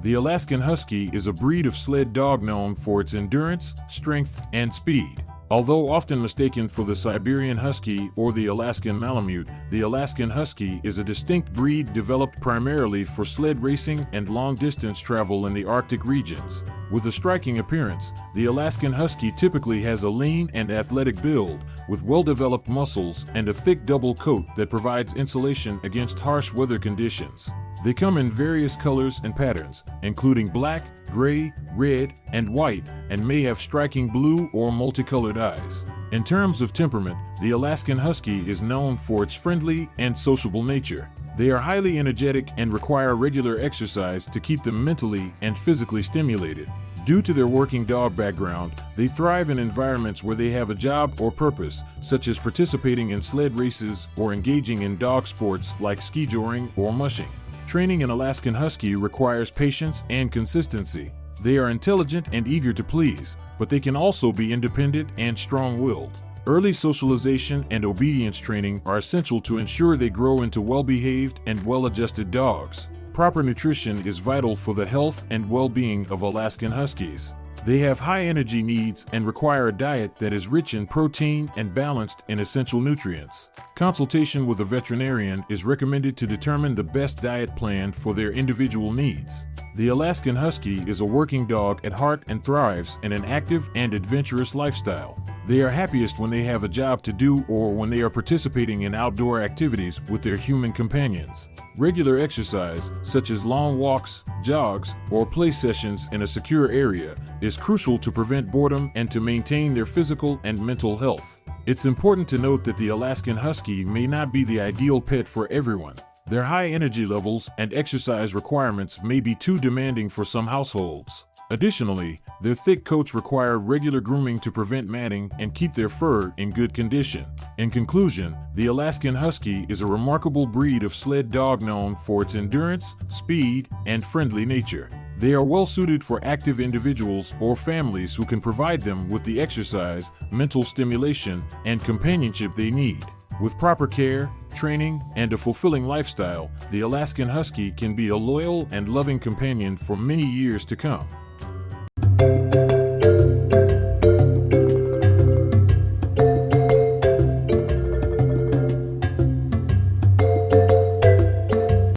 The Alaskan Husky is a breed of sled dog known for its endurance, strength, and speed. Although often mistaken for the Siberian Husky or the Alaskan Malamute, the Alaskan Husky is a distinct breed developed primarily for sled racing and long-distance travel in the Arctic regions. With a striking appearance, the Alaskan Husky typically has a lean and athletic build, with well-developed muscles and a thick double coat that provides insulation against harsh weather conditions. They come in various colors and patterns, including black, gray, red, and white, and may have striking blue or multicolored eyes. In terms of temperament, the Alaskan Husky is known for its friendly and sociable nature. They are highly energetic and require regular exercise to keep them mentally and physically stimulated. Due to their working dog background, they thrive in environments where they have a job or purpose, such as participating in sled races or engaging in dog sports like ski joring or mushing. Training an Alaskan Husky requires patience and consistency. They are intelligent and eager to please, but they can also be independent and strong-willed. Early socialization and obedience training are essential to ensure they grow into well-behaved and well-adjusted dogs. Proper nutrition is vital for the health and well-being of Alaskan Huskies. They have high energy needs and require a diet that is rich in protein and balanced in essential nutrients. Consultation with a veterinarian is recommended to determine the best diet plan for their individual needs. The Alaskan Husky is a working dog at heart and thrives in an active and adventurous lifestyle. They are happiest when they have a job to do or when they are participating in outdoor activities with their human companions. Regular exercise, such as long walks, jogs, or play sessions in a secure area, is crucial to prevent boredom and to maintain their physical and mental health. It's important to note that the Alaskan Husky may not be the ideal pet for everyone. Their high energy levels and exercise requirements may be too demanding for some households. Additionally, their thick coats require regular grooming to prevent matting and keep their fur in good condition. In conclusion, the Alaskan Husky is a remarkable breed of sled dog known for its endurance, speed, and friendly nature. They are well suited for active individuals or families who can provide them with the exercise, mental stimulation, and companionship they need. With proper care, training, and a fulfilling lifestyle, the Alaskan Husky can be a loyal and loving companion for many years to come.